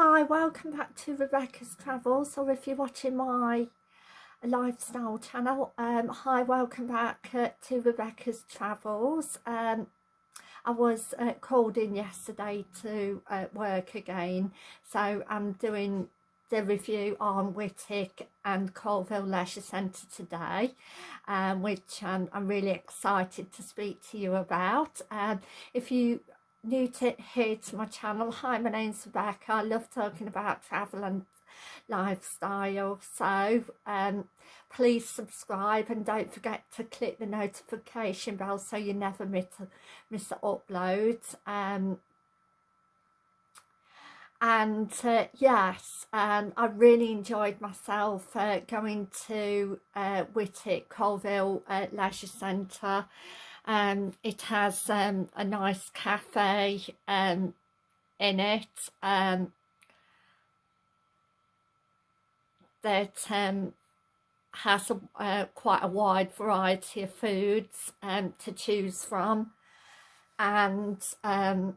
Hi, welcome back to Rebecca's Travels, or if you're watching my lifestyle channel, um, hi, welcome back uh, to Rebecca's Travels. Um, I was uh, called in yesterday to uh, work again, so I'm doing the review on Whitwick and Coalville Leisure Centre today, um, which um, I'm really excited to speak to you about. Um, if you new to here to my channel. Hi my name's Rebecca. I love talking about travel and lifestyle. So um please subscribe and don't forget to click the notification bell so you never miss a, miss the upload. Um and uh, yes um, I really enjoyed myself uh, going to uh, Whitwick Coalville uh, Leisure Centre um, it has um, a nice cafe um, in it. Um, that um, has a, uh, quite a wide variety of foods um, to choose from. And um,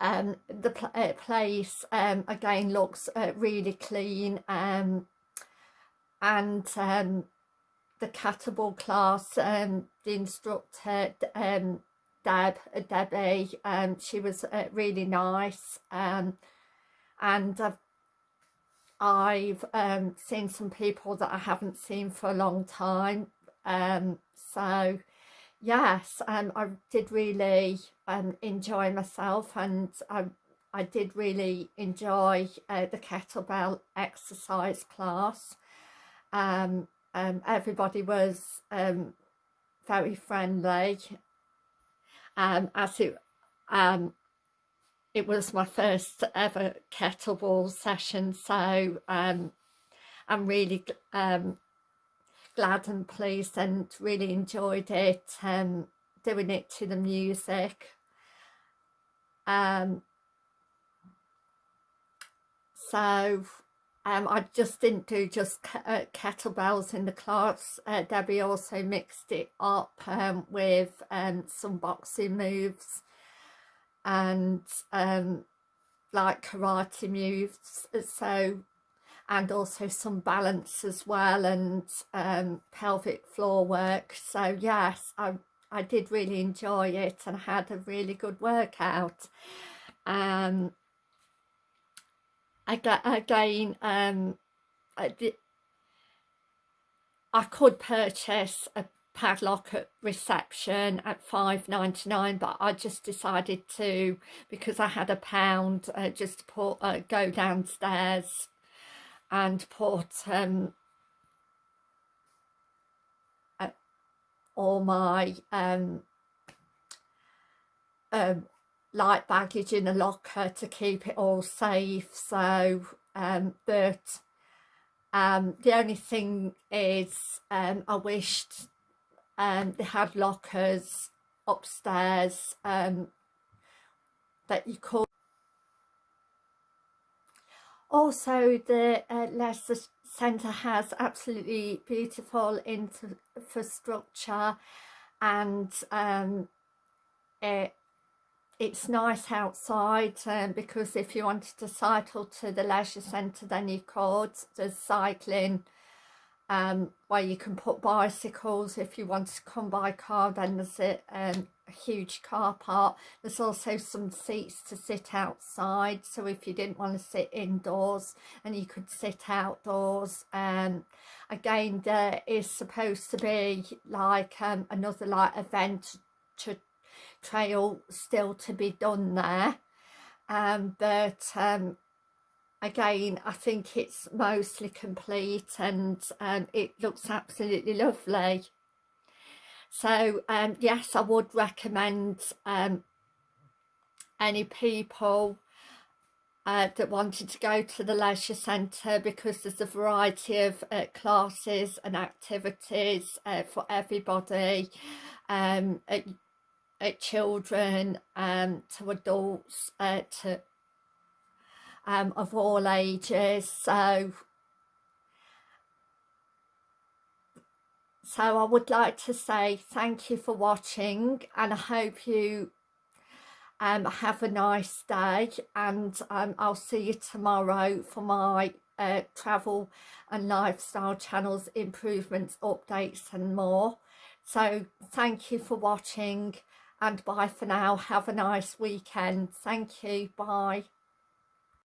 um, the pl uh, place um, again looks uh, really clean um, and um, the kettlebell class, um, the instructor, um, Deb, uh, Debbie, um, she was uh, really nice, um, and I've, I've um, seen some people that I haven't seen for a long time, um, so yes, um, I did really um, enjoy myself, and I, I did really enjoy uh, the kettlebell exercise class, um, um, everybody was um, very friendly. Um, as it um, it was my first ever kettlebell session so um, I'm really um, glad and pleased and really enjoyed it um, doing it to the music. Um, so um, I just didn't do just uh, kettlebells in the class. Uh, Debbie also mixed it up um, with um, some boxing moves and um, like karate moves. So, and also some balance as well and um, pelvic floor work. So yes, I, I did really enjoy it and had a really good workout. Um, again um I, could purchase a padlock at reception at 5.99 but I just decided to because I had a pound uh, just to put uh, go downstairs and put um uh, all my um um light baggage in a locker to keep it all safe so um but um the only thing is um I wished um they had lockers upstairs um that you could also the uh, Leisure Centre has absolutely beautiful infrastructure and um it it's nice outside um, because if you wanted to cycle to the leisure centre then you could. There's cycling um, where you can put bicycles. If you want to come by car then there's a, um, a huge car park. There's also some seats to sit outside so if you didn't want to sit indoors and you could sit outdoors. Um again there is supposed to be like um, another like event to trail still to be done there. Um, but um, again I think it's mostly complete and um, it looks absolutely lovely. So um, yes I would recommend um, any people uh, that wanted to go to the leisure centre because there's a variety of uh, classes and activities uh, for everybody. Um, uh, children um, to adults uh, to um, of all ages. So so I would like to say thank you for watching and I hope you um, have a nice day and um, I'll see you tomorrow for my uh, travel and lifestyle channels improvements updates and more. So thank you for watching and bye for now. Have a nice weekend. Thank you. Bye.